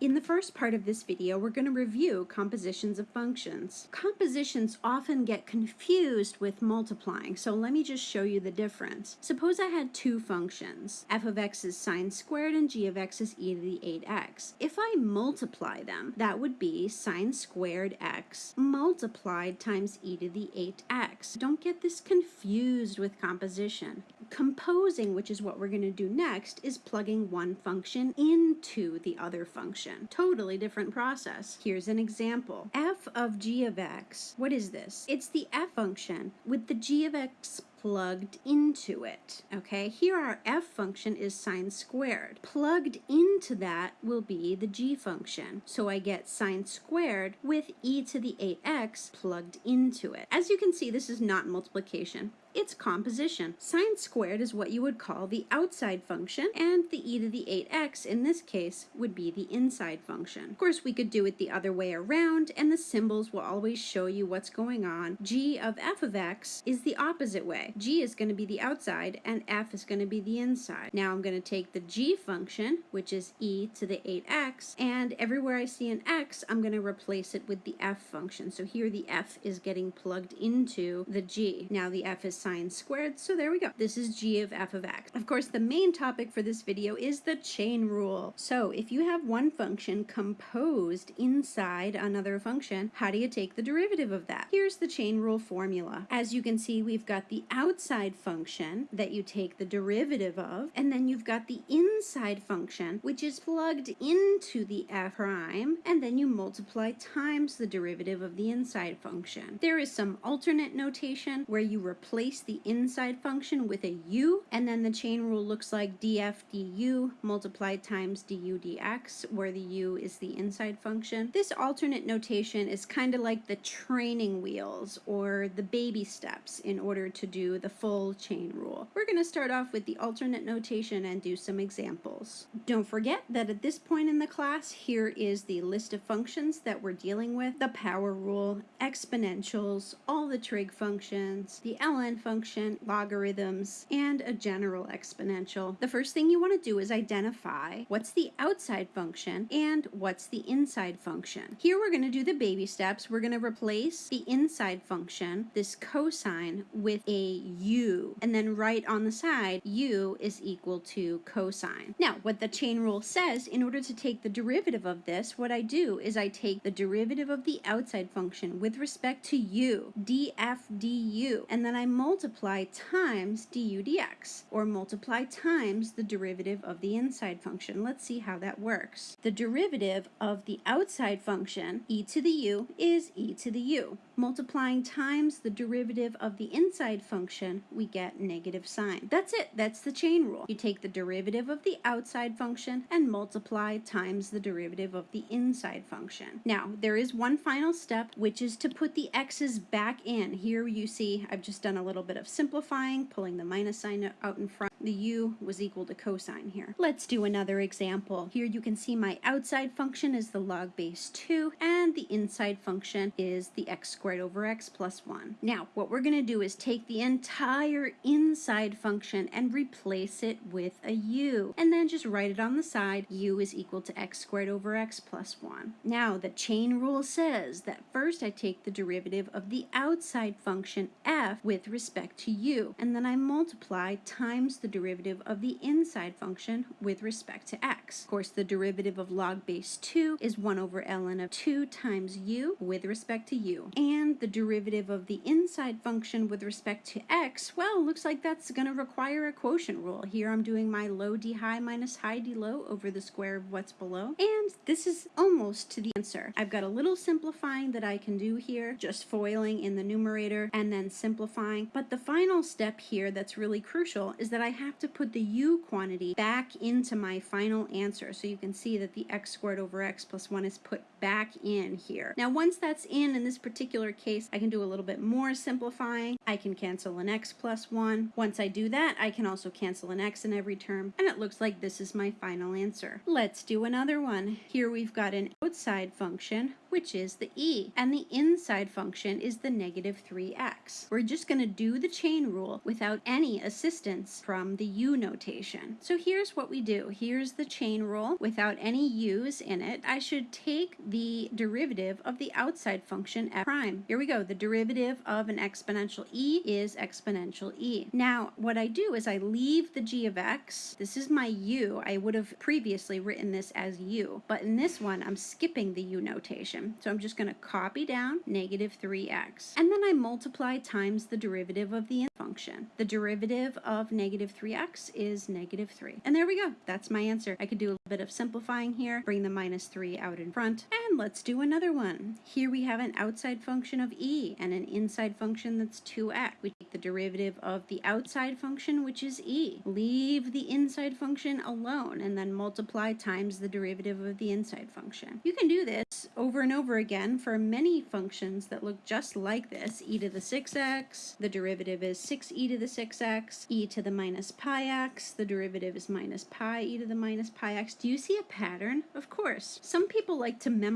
In the first part of this video, we're going to review compositions of functions. Compositions often get confused with multiplying, so let me just show you the difference. Suppose I had two functions. f of x is sine squared and g of x is e to the 8x. If I multiply them, that would be sine squared x multiplied times e to the 8x. Don't get this confused with composition. Composing, which is what we're going to do next, is plugging one function into the other function. Totally different process. Here's an example. f of g of x. What is this? It's the f function with the g of x plugged into it. Okay, here our f function is sine squared. Plugged into that will be the g function. So I get sine squared with e to the 8x plugged into it. As you can see, this is not multiplication it's composition. Sine squared is what you would call the outside function, and the e to the 8x in this case would be the inside function. Of course, we could do it the other way around, and the symbols will always show you what's going on. g of f of x is the opposite way. g is going to be the outside, and f is going to be the inside. Now I'm going to take the g function, which is e to the 8x, and everywhere I see an x, I'm going to replace it with the f function. So here the f is getting plugged into the g. Now the f is sine squared, so there we go. This is g of f of x. Of course, the main topic for this video is the chain rule. So if you have one function composed inside another function, how do you take the derivative of that? Here's the chain rule formula. As you can see, we've got the outside function that you take the derivative of, and then you've got the inside function, which is plugged into the f prime, and then you multiply times the derivative of the inside function. There is some alternate notation where you replace replace the inside function with a u, and then the chain rule looks like df du multiplied times du dx, where the u is the inside function. This alternate notation is kind of like the training wheels or the baby steps in order to do the full chain rule. We're going to start off with the alternate notation and do some examples. Don't forget that at this point in the class, here is the list of functions that we're dealing with, the power rule, exponentials, all the trig functions, the ln function, logarithms, and a general exponential. The first thing you want to do is identify what's the outside function and what's the inside function. Here we're going to do the baby steps. We're going to replace the inside function, this cosine, with a u, and then write on the side u is equal to cosine. Now, what the chain rule says, in order to take the derivative of this, what I do is I take the derivative of the outside function with respect to u, df du, and then I multiply times du dx, or multiply times the derivative of the inside function. Let's see how that works. The derivative of the outside function, e to the u, is e to the u. Multiplying times the derivative of the inside function, we get negative sine. That's it. That's the chain rule. You take the derivative of the outside function and multiply times the derivative of the inside function. Now, there is one final step, which is to put the x's back in. Here you see I've just done a little bit of simplifying, pulling the minus sign out in front. The u was equal to cosine here. Let's do another example. Here you can see my outside function is the log base 2, and the inside function is the x squared squared over x plus 1. Now, what we're going to do is take the entire inside function and replace it with a u, and then just write it on the side, u is equal to x squared over x plus 1. Now, the chain rule says that first I take the derivative of the outside function f with respect to u, and then I multiply times the derivative of the inside function with respect to x. Of course, the derivative of log base 2 is 1 over ln of 2 times u with respect to u. And and the derivative of the inside function with respect to x, well, looks like that's going to require a quotient rule. Here I'm doing my low d high minus high d low over the square of what's below. And this is almost to the answer. I've got a little simplifying that I can do here, just foiling in the numerator and then simplifying. But the final step here that's really crucial is that I have to put the u quantity back into my final answer. So you can see that the x squared over x plus 1 is put back in here. Now once that's in in this particular case, I can do a little bit more simplifying. I can cancel an x plus 1. Once I do that, I can also cancel an x in every term, and it looks like this is my final answer. Let's do another one. Here we've got an outside function, which is the e, and the inside function is the negative 3x. We're just going to do the chain rule without any assistance from the u notation. So here's what we do. Here's the chain rule without any u's in it. I should take the derivative of the outside function f prime. Here we go. The derivative of an exponential e is exponential e. Now, what I do is I leave the g of x. This is my u. I would have previously written this as u, but in this one, I'm skipping the u notation. So I'm just going to copy down negative 3x. And then I multiply times the derivative of the function. The derivative of negative 3x is negative 3. And there we go. That's my answer. I could do a little bit of simplifying here, bring the minus 3 out in front, and let's do another one. Here we have an outside function of e and an inside function that's 2x. We take the derivative of the outside function, which is e. Leave the inside function alone and then multiply times the derivative of the inside function. You can do this over and over again for many functions that look just like this. e to the 6x, the derivative is 6e to the 6x, e to the minus pi x, the derivative is minus pi e to the minus pi x. Do you see a pattern? Of course. Some people like to memorize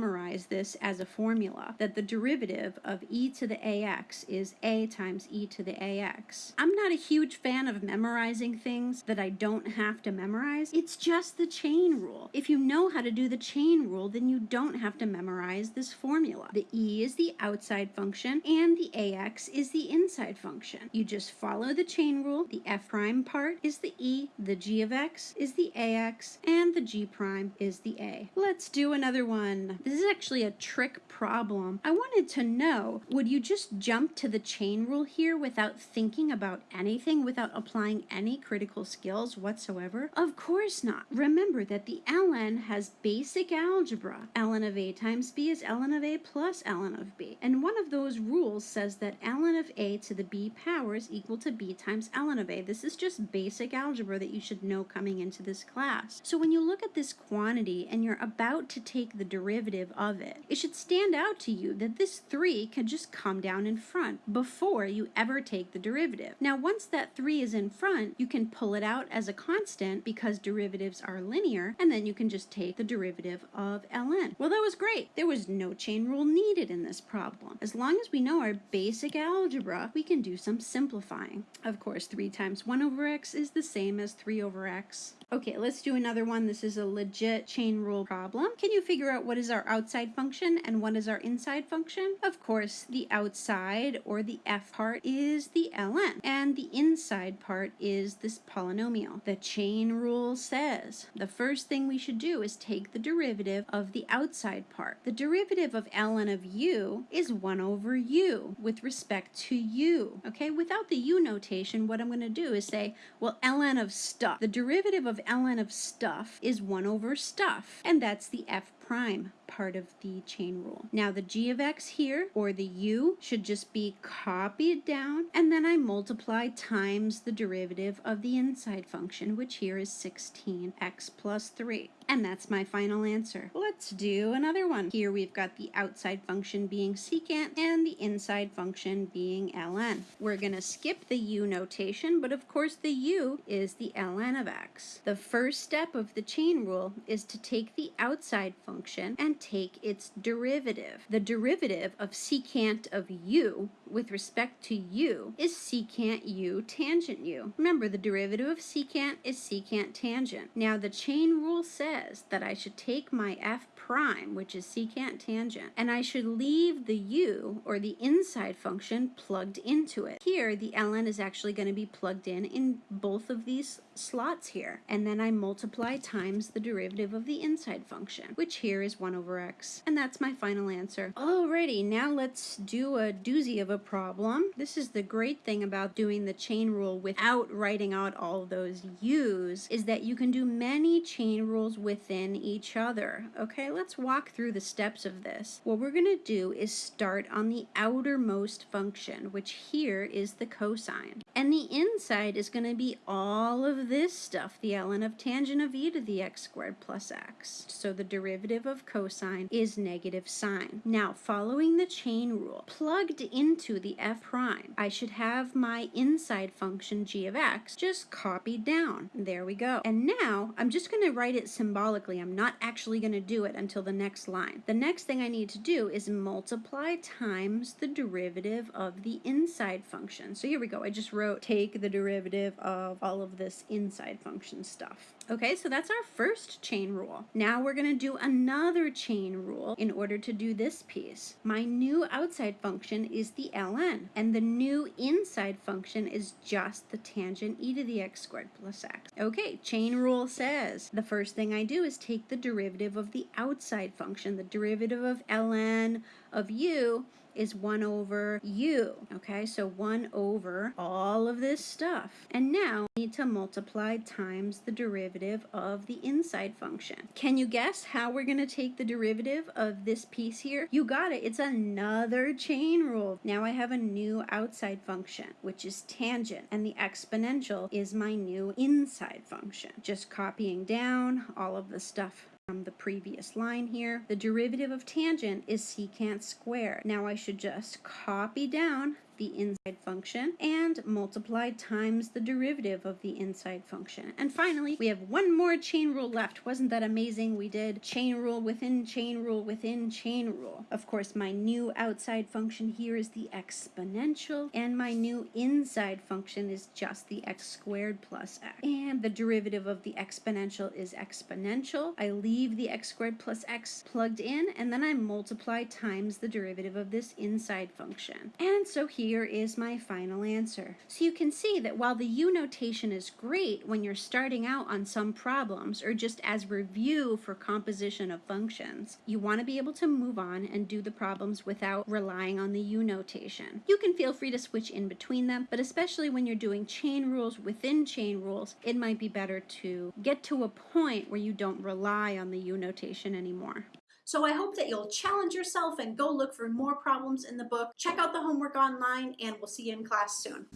this as a formula, that the derivative of e to the ax is a times e to the ax. I'm not a huge fan of memorizing things that I don't have to memorize. It's just the chain rule. If you know how to do the chain rule, then you don't have to memorize this formula. The e is the outside function and the ax is the inside function. You just follow the chain rule. The f prime part is the e, the g of x is the ax, and the g prime is the a. Let's do another one. This is actually a trick problem. I wanted to know, would you just jump to the chain rule here without thinking about anything, without applying any critical skills whatsoever? Of course not. Remember that the ln has basic algebra. ln of a times b is ln of a plus ln of b. And one of those rules says that ln of a to the b power is equal to b times ln of a. This is just basic algebra that you should know coming into this class. So when you look at this quantity and you're about to take the derivative of it, it should stand out to you that this 3 can just come down in front before you ever take the derivative. Now once that 3 is in front, you can pull it out as a constant because derivatives are linear, and then you can just take the derivative of ln. Well, that was great. There was no chain rule needed in this problem. As long as we know our basic algebra, we can do some simplifying. Of course, 3 times 1 over x is the same as 3 over x. Okay, let's do another one. This is a legit chain rule problem. Can you figure out what is our outside function and what is our inside function? Of course, the outside or the f part is the ln, and the inside part is this polynomial. The chain rule says the first thing we should do is take the derivative of the outside part. The derivative of ln of u is 1 over u with respect to u. Okay, without the u notation, what I'm going to do is say, well, ln of stuff. The derivative of ln of stuff is 1 over stuff, and that's the f prime part of the chain rule. Now the g of x here, or the u, should just be copied down, and then I multiply times the derivative of the inside function, which here is 16x plus 3. And that's my final answer. Let's do another one. Here we've got the outside function being secant and the inside function being ln. We're going to skip the u notation, but of course the u is the ln of x. The first step of the chain rule is to take the outside function and take its derivative. The derivative of secant of u with respect to u is secant u tangent u. Remember, the derivative of secant is secant tangent. Now the chain rule says that I should take my f prime, which is secant tangent, and I should leave the u, or the inside function, plugged into it. Here, the ln is actually going to be plugged in in both of these slots here, and then I multiply times the derivative of the inside function, which here is 1 over x, and that's my final answer. Alrighty, now let's do a doozy of a problem. This is the great thing about doing the chain rule without writing out all those u's, is that you can do many chain rules within each other. Okay, let's walk through the steps of this. What we're going to do is start on the outermost function, which here is the cosine. And the inside is going to be all of this stuff, the ln of tangent of e to the x squared plus x. So the derivative of cosine is negative sine. Now, following the chain rule, plugged into the f prime, I should have my inside function g of x just copied down. There we go. And now I'm just going to write it symbolically. I'm not actually going to do it until the next line. The next thing I need to do is multiply times the derivative of the inside function. So here we go. I just wrote take the derivative of all of this inside function stuff. Okay, so that's our first chain rule. Now we're going to do another chain rule in order to do this piece. My new outside function is the ln, and the new inside function is just the tangent e to the x squared plus x. Okay, chain rule says the first thing I do is take the derivative of the outside function, the derivative of ln of u is 1 over u. Okay, so 1 over all of this stuff. And now I need to multiply times the derivative of the inside function. Can you guess how we're going to take the derivative of this piece here? You got it. It's another chain rule. Now I have a new outside function, which is tangent, and the exponential is my new inside function. Just copying down all of the stuff from the previous line here. The derivative of tangent is secant squared. Now I should just copy down the inside function and multiply times the derivative of the inside function. And finally, we have one more chain rule left. Wasn't that amazing? We did chain rule within chain rule within chain rule. Of course, my new outside function here is the exponential, and my new inside function is just the x squared plus x. And the derivative of the exponential is exponential. I leave the x squared plus x plugged in, and then I multiply times the derivative of this inside function. And so here here is my final answer. So you can see that while the U notation is great when you're starting out on some problems or just as review for composition of functions, you want to be able to move on and do the problems without relying on the U notation. You can feel free to switch in between them, but especially when you're doing chain rules within chain rules, it might be better to get to a point where you don't rely on the U notation anymore. So I hope that you'll challenge yourself and go look for more problems in the book. Check out the homework online and we'll see you in class soon.